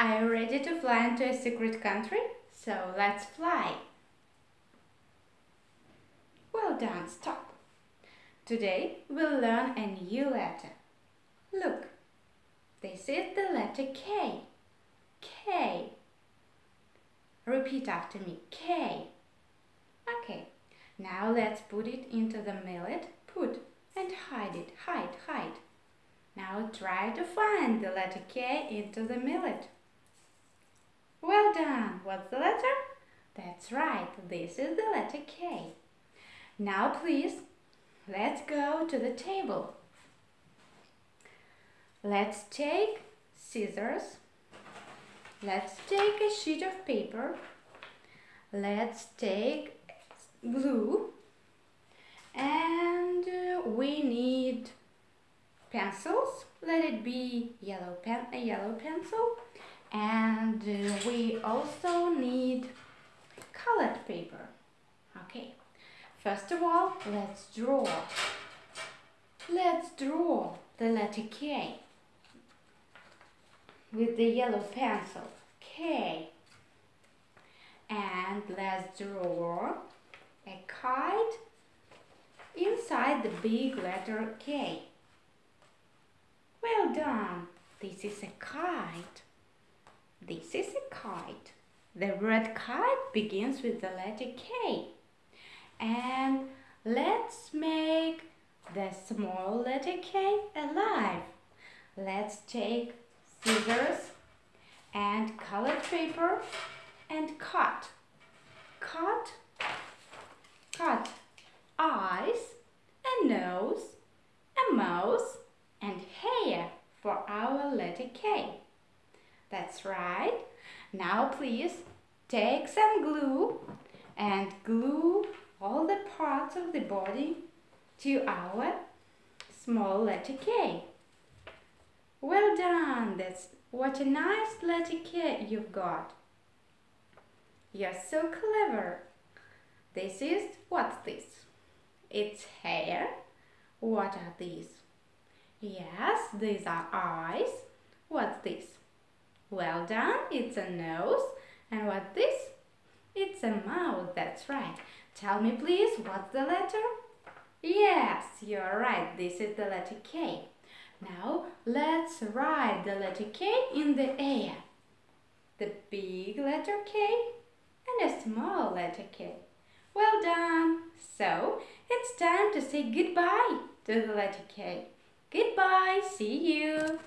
Are you ready to fly into a secret country? So let's fly. Well done, stop. Today we'll learn a new letter. Look, this is the letter K. K. Repeat after me, K. Okay, now let's put it into the millet. Put and hide it, hide, hide. Now try to find the letter K into the millet. Well done! What's the letter? That's right, this is the letter K. Now please, let's go to the table. Let's take scissors. Let's take a sheet of paper. Let's take glue. And uh, we need pencils. Let it be yellow pen, a yellow pencil and uh, we also need colored paper. Okay. First of all let's draw. Let's draw the letter K with the yellow pencil. K. And let's draw a kite inside the big letter K. Well done. This is a kite this is a kite. The word kite begins with the letter K. And let's make the small letter K alive. Let's take scissors and colored paper and cut. Cut, cut eyes, a nose, a mouth and hair for our letter K. That's right. Now please take some glue and glue all the parts of the body to our small letter K. Well done. That's what a nice letter K you've got. You're so clever. This is, what's this? It's hair. What are these? Yes, these are eyes. What's this? Well done, it's a nose. And what this? It's a mouth, that's right. Tell me please, what's the letter? Yes, you're right, this is the letter K. Now, let's write the letter K in the air. The big letter K and a small letter K. Well done! So, it's time to say goodbye to the letter K. Goodbye, see you!